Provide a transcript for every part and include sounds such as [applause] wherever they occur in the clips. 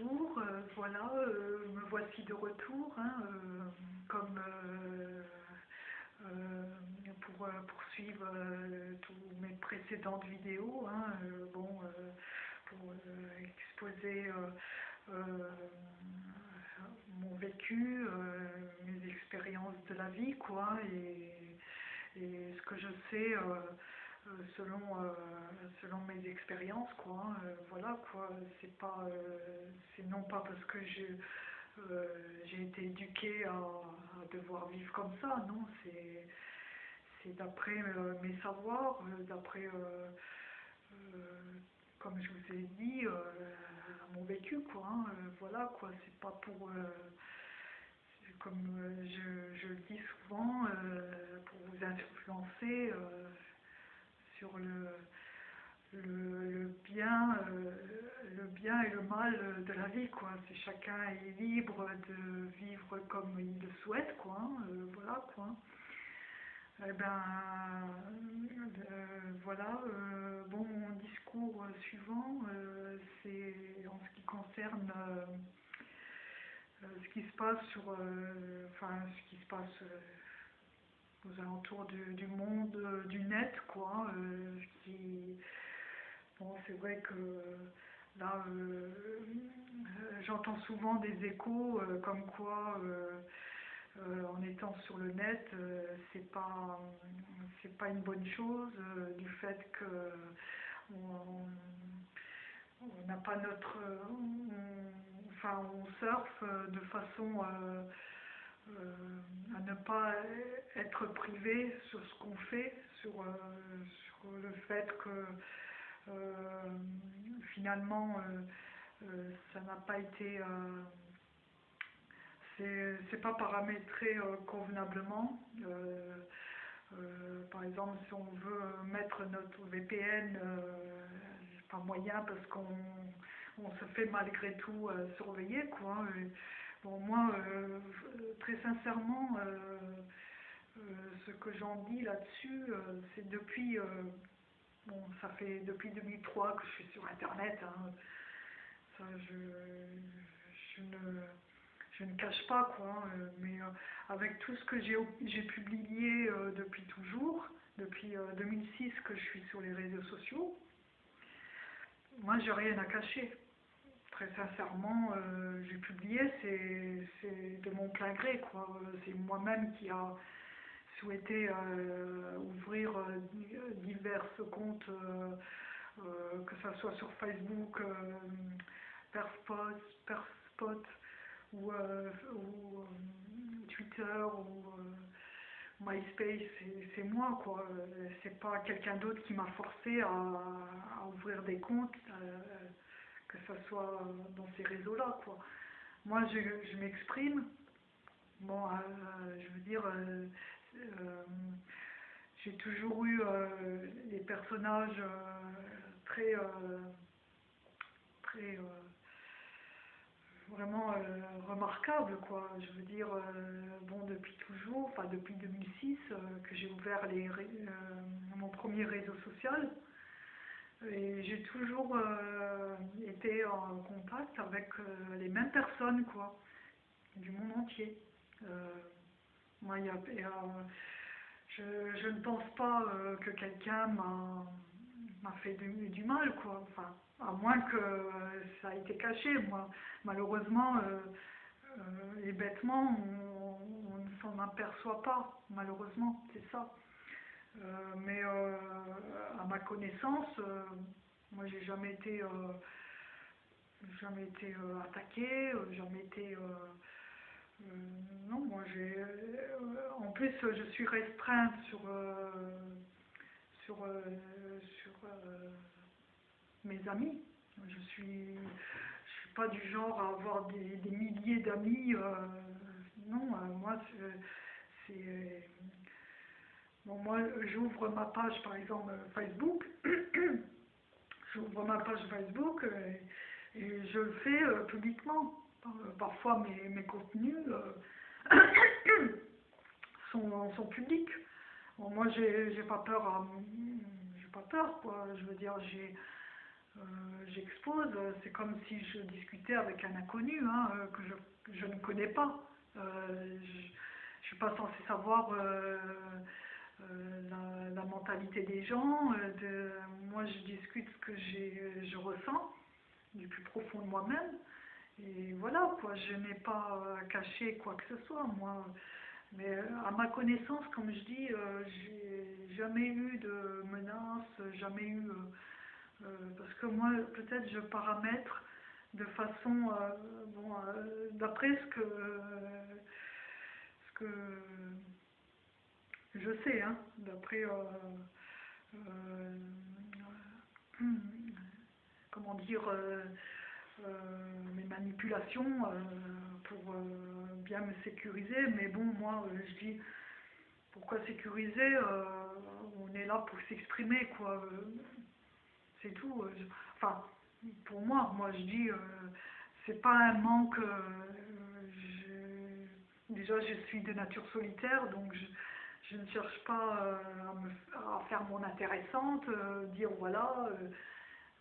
bonjour, euh, voilà, euh, me voici de retour, hein, euh, comme pour poursuivre tous mes précédentes vidéos, hein, bon, pour exposer mon vécu, mes expériences de la vie, quoi, et, ce que je sais selon, euh, selon mes expériences, quoi, hein, euh, voilà, quoi, c'est pas, euh, c'est non pas parce que je, euh, j'ai été éduquée à, devoir vivre comme ça, non, c'est, c'est d'après euh, mes savoirs, euh, d'après, euh, euh, comme je vous ai dit, euh, mon vécu, quoi, hein, euh, voilà, quoi, c'est pas pour, euh, comme euh, je, je le dis souvent, euh, pour vous influencer euh, sur le, le, le bien, euh, le bien et le mal de la vie, quoi. C'est chacun est libre de vivre comme il le souhaite, quoi. hein, euh, voilà, quoi. Eh ben, euh, voilà. euh, bon, mon discours suivant, euh, c'est en ce qui concerne ce qui se passe sur, enfin, ce qui se passe aux alentours du, monde, euh, du net, quoi. euh, ce qui, bon, c'est vrai que là, euh, euh, j'entends souvent des échos euh, comme quoi. euh, euh, en étant sur le net, euh, c'est pas c'est pas une bonne chose euh, du fait que on n'a pas notre enfin on surfe euh, de façon euh, à ne pas être privé sur ce qu'on fait, sur, euh, le fait que euh, finalement ça n'a pas été c'est pas paramétré convenablement. Par exemple, si on veut mettre notre VPN, c'est pas moyen parce qu'on on se fait malgré tout surveiller, quoi. Et, bon, moi, euh, très sincèrement, euh, euh, ce que j'en dis là-dessus, c'est depuis, bon, ça fait depuis 2003 que je suis sur Internet. hein. Ça, je, je ne je ne cache pas quoi, euh, mais avec tout ce que j'ai publié depuis toujours, depuis euh, 2006 que je suis sur les réseaux sociaux, moi j'ai rien à cacher. Très sincèrement, euh, j'ai publié, c'est de mon plein gré C'est moi-même qui a souhaité euh, ouvrir euh, di- divers comptes, que ce soit sur Facebook, Perspot, ou, ou, Twitter ou MySpace, c'est moi quoi. C'est pas quelqu'un d'autre qui m'a forcé à, ouvrir des comptes, que ce soit dans ces réseaux-là quoi. Moi je, m'exprime. Bon, euh, je veux dire, euh, euh, j'ai toujours eu des personnages très, très vraiment euh, remarquable, quoi. Je veux dire, bon, depuis toujours, enfin depuis 2006, euh, que j'ai ouvert les, mon premier réseau social, j'ai toujours euh, été en contact avec euh, les mêmes personnes, quoi, du monde entier. Euh, moi, je, je ne pense pas que quelqu'un m'a fait du, mal, quoi. Enfin, à moins que ça a été caché, moi. Malheureusement, et bêtement, on, on ne s'en aperçoit pas, malheureusement, c'est ça. Euh, mais euh, à ma connaissance, euh, moi j'ai jamais été, jamais été attaqué, jamais été. non, moi j'ai. en plus, je suis restreinte sur, sur, sur mes amis. Je suis, je suis pas du genre à avoir des, des milliers d'amis. non, moi c'est. Moi, j'ouvre ma page, par exemple, Facebook. [clears throat] j'ouvre ma page Facebook euh, et je le fais euh, publiquement. Euh, parfois, mes, mes contenus [clears throat] sont, sont publics. Moi, j'ai pas peur j'ai pas peur, quoi. Je veux dire, j'ai, j'expose, c'est comme si je discutais avec un inconnu hein, que je, je, ne connais pas. je ne suis pas censée savoir la, la, mentalité des gens. De, moi, je discute ce que je ressens du plus profond de moi-même. Et voilà, quoi, je n'ai pas caché quoi que ce soit, moi. Mais euh, à ma connaissance, comme je dis, euh, j'ai jamais eu de menaces, jamais eu... Euh, parce que moi, peut-être je paramètre de façon... bon, d'après ce que... ce que je sais, hein, d'après... [clears throat] comment dire mes manipulations pour bien me sécuriser, mais bon, moi, euh, je dis, pourquoi sécuriser euh, On est là pour s'exprimer, quoi. Euh, c'est tout. enfin, pour moi, moi, je dis, c'est pas un manque. déjà, je suis de nature solitaire, donc je, ne cherche pas à, faire mon intéressante, dire voilà,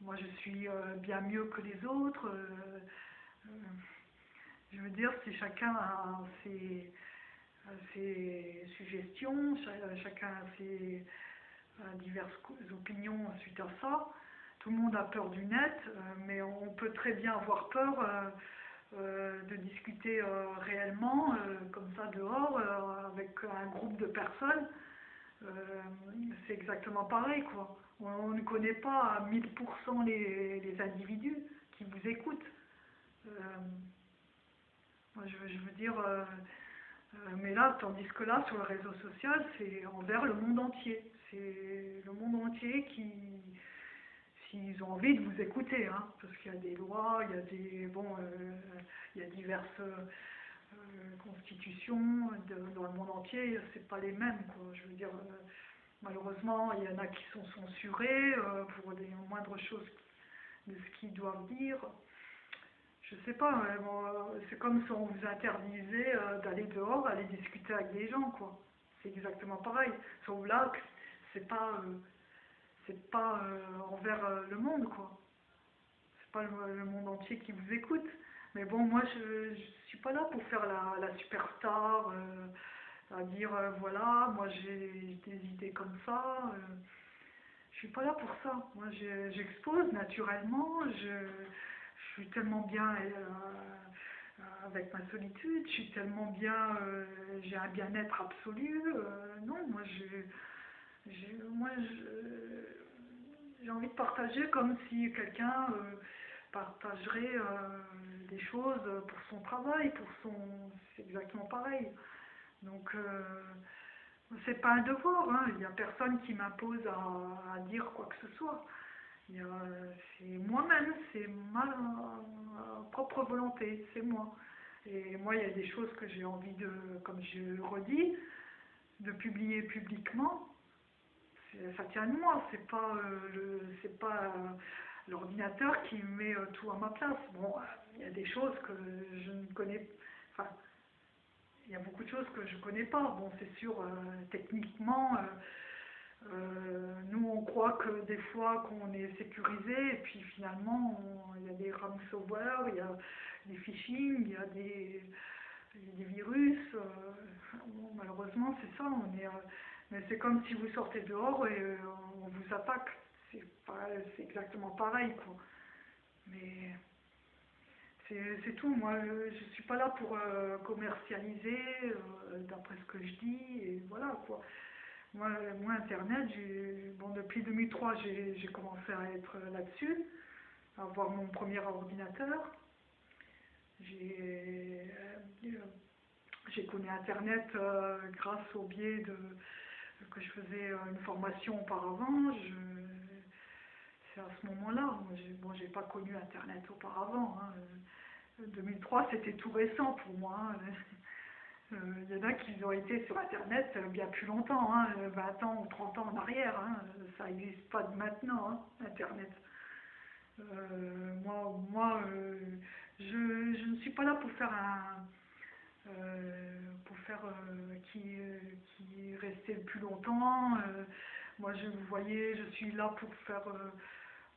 moi je suis bien mieux que les autres. Je veux dire, si chacun a ses, suggestions, chacun a ses diverses opinions suite à ça. Tout le monde a peur du net, euh, mais on peut très bien avoir peur euh, euh, de discuter réellement, comme ça dehors, avec un groupe de personnes. C'est exactement pareil, quoi. On, ne connaît pas à 1000% les, les individus qui vous écoutent je, veux dire, euh, euh, mais là, tandis que là, sur le réseau social, c'est envers le monde entier. C'est le monde entier qui, s'ils ont envie de vous écouter, hein, parce qu'il y a des lois, il y a des, bon, euh, il y a diverses constitutions dans le monde entier, c'est pas les mêmes, quoi. Je veux dire, malheureusement, il y en a qui sont censurés pour les moindres choses de ce qu'ils doivent dire je sais pas, c'est comme si on vous interdisait euh, d'aller dehors, aller discuter avec des gens, quoi. C'est exactement pareil. Sauf là, c'est pas, euh, c'est pas euh, envers le monde, quoi. C'est pas le, monde entier qui vous écoute. Mais bon, moi, je, je suis pas là pour faire la, la superstar, à dire, voilà, moi j'ai des idées comme ça. je suis pas là pour ça. Moi, j'expose naturellement, je je suis tellement bien euh, avec ma solitude, je suis tellement bien, euh, j'ai un bien-être absolu. Euh, non, moi, moi, j'ai envie de partager comme si quelqu'un partagerait des choses pour son travail, pour son, c'est exactement pareil. Donc, c'est pas un devoir, hein. il n'y a personne qui m'impose à, dire quoi que ce soit. C'est moi-même, c'est ma propre volonté, c'est moi. Et moi, il y a des choses que j'ai envie de, comme je redis, de publier publiquement. Ça tient de moi, c'est pas euh, c'est pas euh, l'ordinateur qui met euh, tout à ma place. Bon, il y a des choses que je ne connais, enfin, il y a beaucoup de choses que je connais pas. Bon, c'est sûr, techniquement. Nous, on croit que des fois qu'on est sécurisé, et puis finalement, il y a des ransomware, il y a des phishing, il y a des, des virus. Malheureusement, c'est ça. On est, mais c'est comme si vous sortez dehors et on vous attaque. C'est exactement pareil, quoi. Mais c'est tout. Moi, je ne suis pas là pour commercialiser, d'après ce que je dis, et voilà, quoi. Moi, Internet, bon, depuis 2003, j'ai commencé à être là-dessus, à avoir mon premier ordinateur. J'ai euh, connu Internet euh, grâce au biais de que je faisais une formation auparavant. C'est à ce moment-là. Bon, j'ai pas connu Internet auparavant. 2003, hein. c'était tout récent pour moi. Hein. Il euh, y en a qui ont été sur Internet euh, bien plus longtemps, 20 hein, ans ou 30 ans en arrière. Ça n'existe pas de maintenant, Internet. Euh, moi, moi je, je, ne suis pas là pour faire un... pour faire qui, qui restait le plus longtemps. moi, je vous voyez, je suis là pour faire...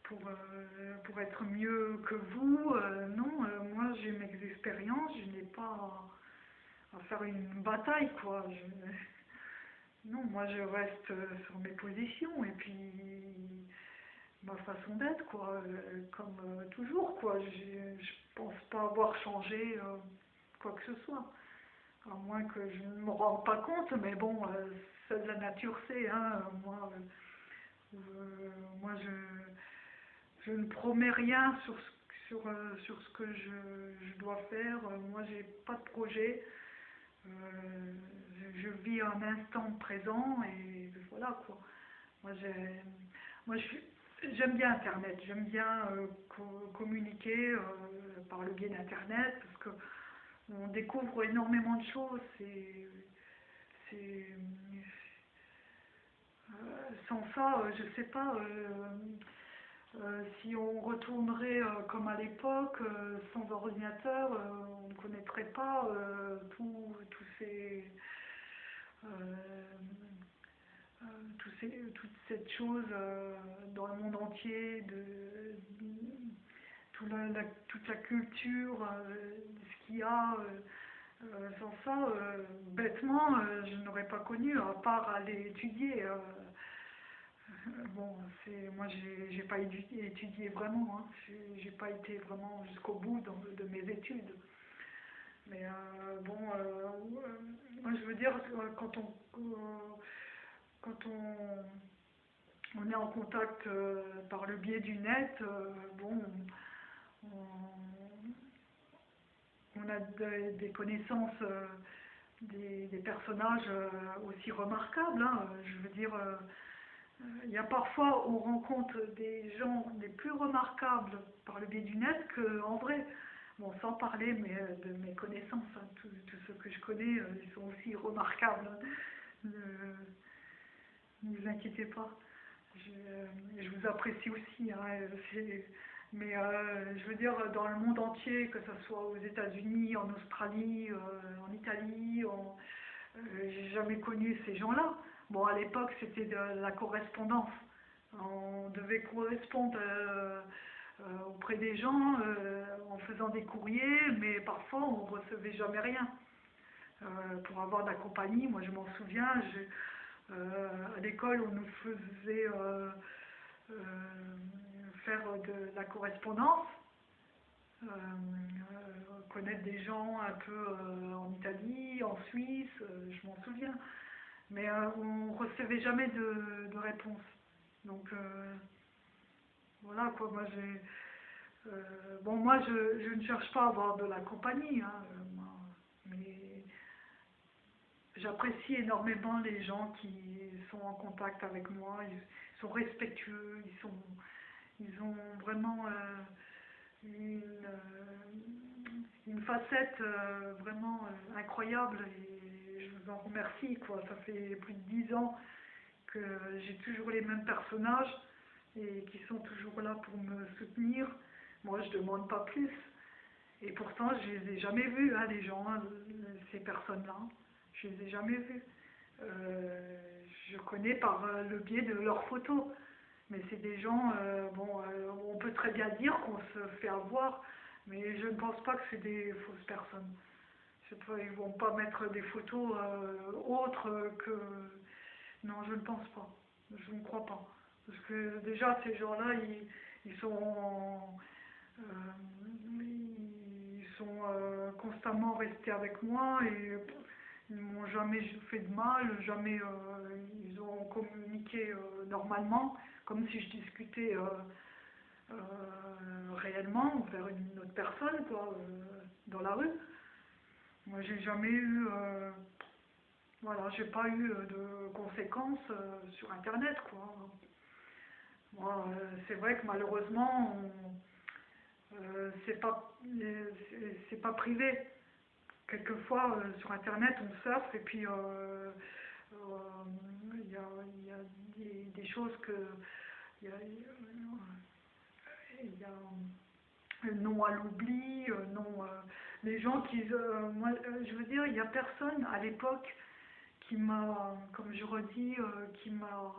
pour, euh, pour être mieux que vous. Euh, non, euh, moi j'ai mes expériences, je n'ai pas à, faire une bataille, quoi. Non, moi je reste euh, sur mes positions et puis ma façon d'être, quoi, euh, comme euh, toujours, quoi. Je, je pense pas avoir changé euh, quoi que ce soit. À moins que je ne me rende pas compte, mais bon, euh, seule la nature sait, hein. Moi, euh, euh, moi je, je ne promets rien sur ce, sur, euh, sur ce que je, je dois faire. Moi, j'ai pas de projet. Je, vis un instant présent et voilà quoi. Moi, moi, je j'aime bien Internet. J'aime bien co- communiquer par le biais d'Internet parce que on découvre énormément de choses. C'est, euh, sans ça, euh, je sais pas. euh, si on retournerait comme à l'époque, sans ordinateur, on ne connaîtrait pas tout- tous ces, tous ces- toute cette chose dans le monde entier, toute la culture, euh, ce qu'il y a. euh, euh, sans ça, bêtement, je n'aurais pas connu, à part aller étudier. Bon, c'est moi j'ai pas étudié, vraiment, hein. J'ai- pas été vraiment jusqu'au bout de mes études. Mais bon, moi je veux dire quand on quand on, on est en contact par le biais du net, bon, on, on a des, connaissances euh, des, personnages euh, aussi remarquables. hein. Je veux dire. euh, euh, Il y a parfois, on rencontre des gens les plus remarquables par le biais du net qu'en vrai. Bon, sans parler mais, euh, de mes connaissances, hein, tous ceux que je connais, euh, ils sont aussi remarquables. hein. Euh, ne vous inquiétez pas. Je, euh, vous apprécie aussi. hein, euh, mais euh, je veux dire, dans le monde entier, que ce soit aux États-Unis, en Australie, euh, en Italie, euh, j'ai jamais connu ces gens-là. Bon, à l'époque, c'était de la correspondance. On devait correspondre auprès des gens en faisant des courriers, mais parfois on recevait jamais rien. Pour avoir de la compagnie, moi je m'en souviens, à l'école on nous faisait faire de la correspondance, euh, euh, connaître des gens un peu euh, en Italie, en Suisse, euh, je m'en souviens. Mais euh, on recevait jamais de, réponse. Donc euh, voilà quoi, moi j'ai. euh, bon, moi je, je ne cherche pas à avoir de la compagnie, hein, euh, mais j'apprécie énormément les gens qui sont en contact avec moi, ils sont respectueux, ils, sont, ils ont vraiment euh, une, euh, une facette euh, vraiment incroyable et je vous en remercie. Quoi. Ça fait plus de dix ans que j'ai toujours les mêmes personnages et qui sont toujours là pour me soutenir. Moi, je demande pas plus. Et pourtant, je les ai jamais vus, hein, les gens, hein, ces personnes-là. Je les ai jamais vus. Je connais par le biais de leurs photos. Mais c'est des gens, euh, bon, euh, on peut très bien dire qu'on se fait avoir, mais je ne pense pas que c'est des fausses personnes. Ils vont pas mettre des photos euh, autres que... Non, je ne pense pas. Je ne crois pas. Parce que déjà, ces gens-là, ils, ils sont, ils sont constamment restés avec moi et ils m'ont jamais fait de mal, jamais ils ont communiqué normalement, comme si je discutais euh, euh, réellement vers une autre personne, quoi, euh, dans la rue. Moi, j'ai jamais eu, voilà, j'ai pas eu de conséquences sur Internet, quoi. C'est vrai que malheureusement, c'est pas, c'est- pas privé. Quelquefois, sur Internet, on surfe et puis il y, a, des, choses que. Il y a, euh, non à l'oubli, non. euh, les gens qui. euh, moi, je veux dire, il n'y a personne à l'époque qui m'a, comme je redis, qui m'a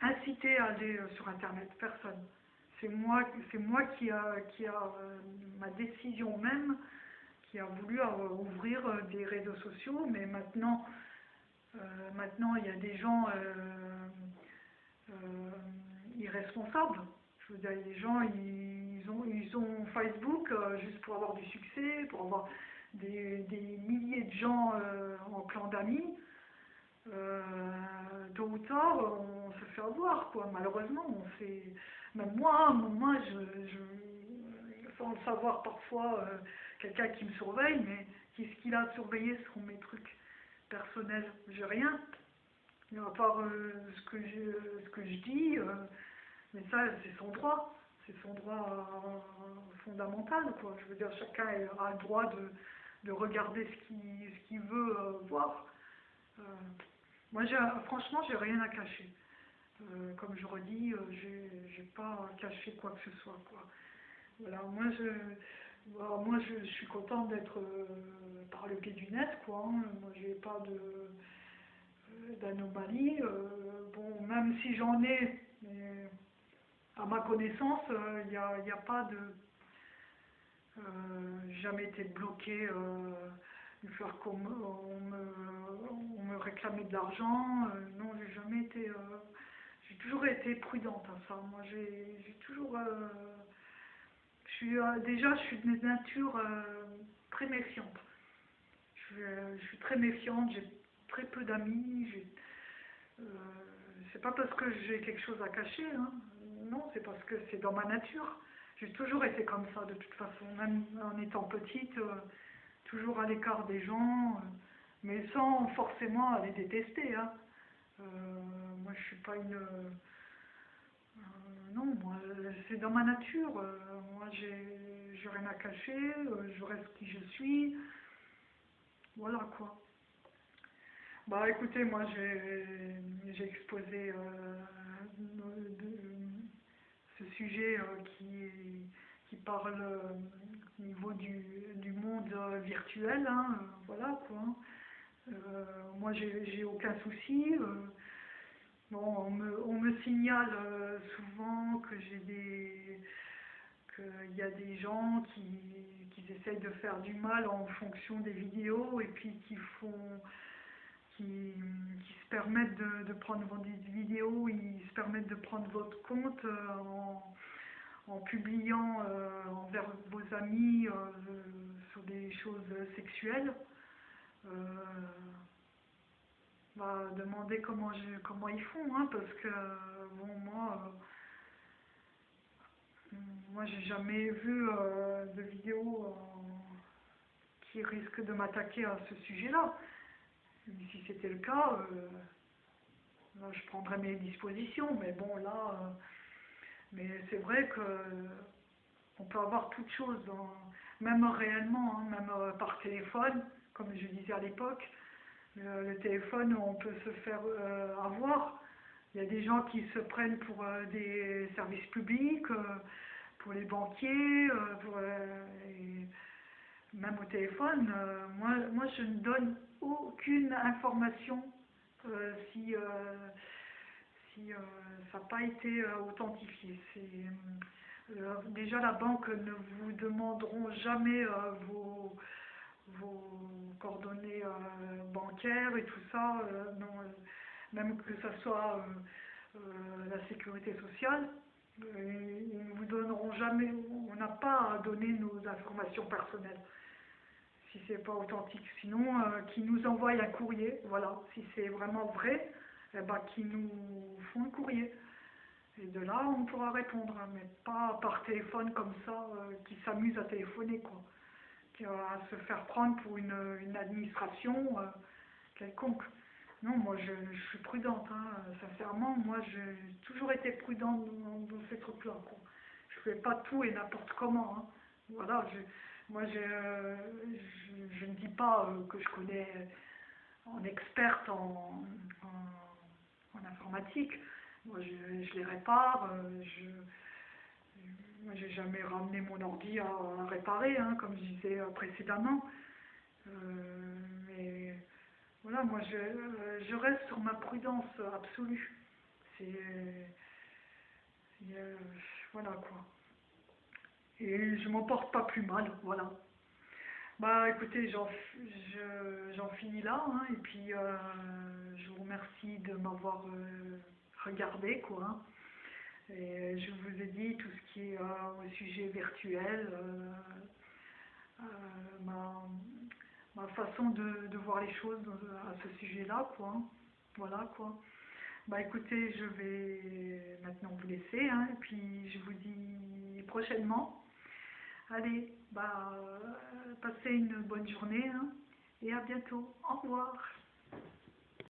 incité à aller sur Internet. Personne. c'est moi, c'est moi qui a, qui a ma décision même, qui a voulu ouvrir des réseaux sociaux, mais maintenant, maintenant il y a des gens irresponsables. Je veux dire, les gens, ils ont, Facebook juste pour avoir du succès, pour avoir des, milliers de gens en clan d'amis. tôt ou tard, on se fait avoir, quoi. Malheureusement, on fait même moi, moi je, je, sans le savoir parfois, euh, quelqu'un qui me surveille, mais qu'est-ce qu'il a surveillé sur mes trucs personnels J'ai rien. À part euh, ce, que je, ce que je dis, euh, mais ça, c'est son droit. C'est son droit fondamental, quoi. Je veux dire, chacun a le droit de, de regarder ce qu'il ce veut voir. moi, franchement, j'ai rien à cacher. Euh, comme je redis, euh, j'ai pas caché quoi que ce soit. Quoi. Voilà, moi je, bah, moi je, suis contente d'être euh, par le pied du net, quoi. Hein. Moi j'ai pas de d'anomalie. bon, même si j'en ai, mais à ma connaissance, il n'y a, a, pas de. jamais été bloqué faire comme on me, on me réclamait de l'argent. non, j'ai jamais été j'ai toujours été prudente à ça. Moi, j'ai toujours. Euh, euh, déjà, je suis de nature euh, très méfiante. Je, suis très méfiante, j'ai très peu d'amis. c'est pas parce que j'ai quelque chose à cacher, hein. non, c'est parce que c'est dans ma nature. J'ai toujours été comme ça, de toute façon, même en étant petite, toujours à l'écart des gens, mais sans forcément les détester. Hein. Euh, moi, je suis pas une. Euh, non, moi, c'est dans ma nature. moi, j'ai rien à cacher. je reste qui je suis. Voilà quoi. Bah écoutez, moi j'ai exposé euh, ce sujet qui, qui parle au niveau du, du monde virtuel. Hein, voilà quoi. Euh, moi, j'ai aucun souci. Euh, bon, on me, signale euh, souvent que j'ai des qu'il y a des gens qui, qui, essayent de faire du mal en fonction des vidéos et puis qui font qui, se permettent de, prendre vos vidéos, ils se permettent de prendre votre compte en, publiant envers vos amis sur des choses sexuelles. Euh, bah, demander comment, comment ils font, hein, parce que, bon, moi, euh, moi j'ai jamais vu euh, de vidéo qui risque de m'attaquer à ce sujet-là. Si c'était le cas, je prendrais mes dispositions, mais bon, là, mais c'est vrai que on peut avoir toutes choses, même réellement, hein, même par téléphone comme je disais à l'époque, le, téléphone, on peut se faire euh, avoir. Il y a des gens qui se prennent pour euh, des services publics, euh, pour les banquiers, même au téléphone. moi, moi, je ne donne aucune information si, si ça n'a pas été authentifié. déjà, la banque ne vous demanderont jamais vos vos coordonnées euh, bancaires et tout ça, euh, non, euh, même que ce soit la sécurité sociale, ils ne vous donneront jamais, on n'a pas à donner nos informations personnelles si c'est pas authentique. Sinon, qui nous envoie un courrier, voilà, si c'est vraiment vrai, eh ben, qui nous font un courrier. Et de là, on pourra répondre, hein, mais pas par téléphone comme ça, qui s'amuse à téléphoner, quoi à se faire prendre pour une, administration euh, quelconque. Non, moi je, suis prudente, hein, sincèrement, moi j'ai toujours été prudente dans, ces trucs-là. Je fais pas tout et n'importe comment. Hein. Voilà, moi je, je, ne dis pas euh, que je connais en experte en, en, informatique. Moi je, les répare, euh, je, moi, j'ai jamais ramené mon ordi à, réparer, hein, comme je disais euh, précédemment. Euh, mais voilà, moi, je, je, reste sur ma prudence absolue. C'est, Voilà quoi. Et je m'en porte pas plus mal, voilà. Bah écoutez, j'en finis là, hein, et puis euh, je vous remercie de m'avoir euh, regardé, quoi. Hein. Et je vous ai dit tout ce qui est au sujet virtuel, ma, ma, façon de, de, voir les choses à ce sujet-là, quoi. Voilà, quoi. Bah écoutez, je vais maintenant vous laisser, hein, et puis je vous dis prochainement. Allez, bah, passez une bonne journée, hein, et à bientôt. Au revoir.